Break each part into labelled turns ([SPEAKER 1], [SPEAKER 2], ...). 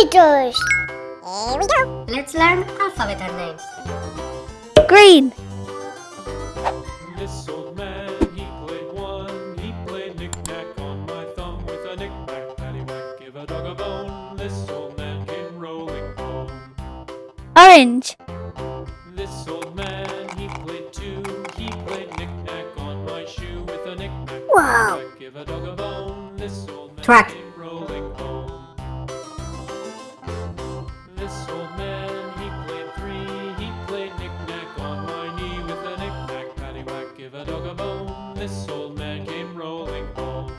[SPEAKER 1] Computers.
[SPEAKER 2] Here we go. Let's learn alphabet names.
[SPEAKER 1] Green.
[SPEAKER 3] This old man, he played one. He played knick-knack on my thumb with a knick-knack, paddywhack, give a dog a bone. This old man came rolling home.
[SPEAKER 1] Orange.
[SPEAKER 3] This old man, he played two. He played knick-knack on my shoe with a knick-knack,
[SPEAKER 1] Wow.
[SPEAKER 3] give a dog a bone. This old man
[SPEAKER 2] Track.
[SPEAKER 3] This old man came rolling home.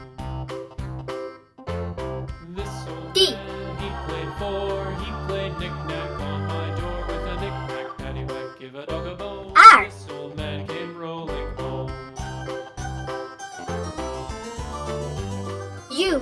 [SPEAKER 3] This old
[SPEAKER 2] D.
[SPEAKER 3] man, he played four. He played knick-knack on my door with a knick-knack, paddywhack, give a dog a bone.
[SPEAKER 2] R.
[SPEAKER 3] This old man came rolling home.
[SPEAKER 2] U.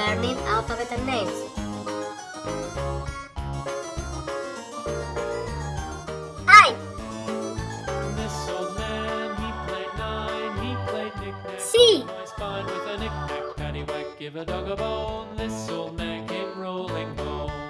[SPEAKER 2] Learning alphabet names. I.
[SPEAKER 3] This old man, he played nine. He played knick-knack
[SPEAKER 2] C.
[SPEAKER 3] on my spine with a knick-knack, paddywhack, give a dog a bone. This old man came rolling home.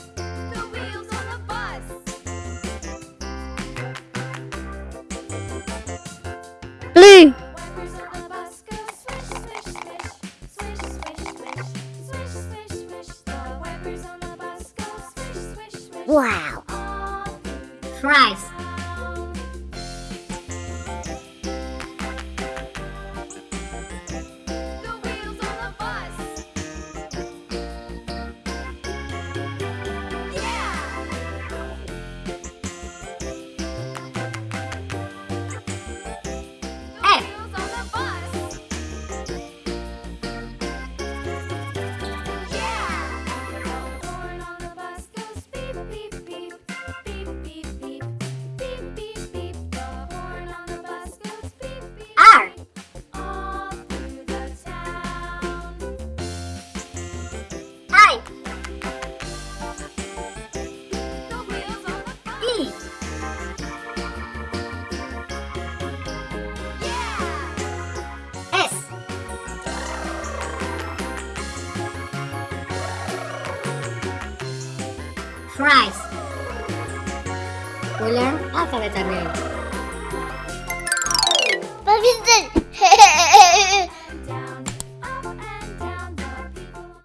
[SPEAKER 2] Wow!
[SPEAKER 4] Christ!
[SPEAKER 2] Fries. We learn alphabet names.